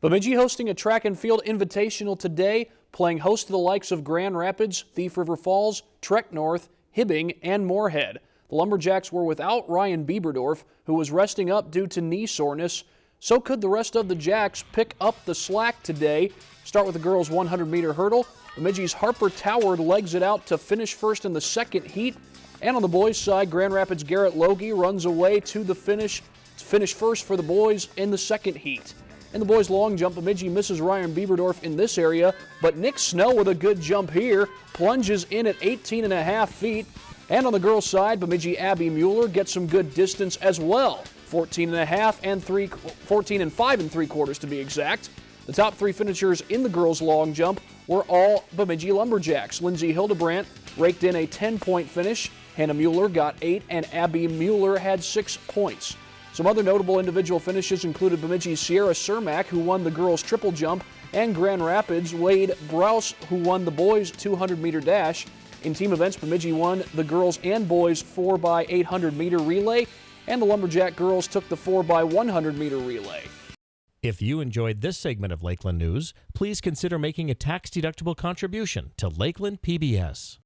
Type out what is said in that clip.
Bemidji hosting a track and field invitational today, playing host to the likes of Grand Rapids, Thief River Falls, Trek North, Hibbing, and Moorhead. The Lumberjacks were without Ryan Bieberdorf, who was resting up due to knee soreness. So could the rest of the Jacks pick up the slack today. Start with the girls' 100 meter hurdle. Bemidji's Harper Toward legs it out to finish first in the second heat. And on the boys' side, Grand Rapids' Garrett Logie runs away to the finish, to finish first for the boys in the second heat. In the boys' long jump, Bemidji misses Ryan Bieberdorf in this area, but Nick Snell with a good jump here plunges in at 18 and a half feet. And on the girls' side, Bemidji Abby Mueller gets some good distance as well. 14 and a half and three, 14 and five and three quarters to be exact. The top three finishers in the girls' long jump were all Bemidji Lumberjacks. Lindsay Hildebrandt raked in a 10-point finish. Hannah Mueller got eight, and Abby Mueller had six points. Some other notable individual finishes included Bemidji's Sierra Cermak, who won the girls' triple jump, and Grand Rapids' Wade Browse, who won the boys' 200-meter dash. In team events, Bemidji won the girls and boys 4x800 meter relay, and the Lumberjack girls took the 4x100 meter relay. If you enjoyed this segment of Lakeland News, please consider making a tax-deductible contribution to Lakeland PBS.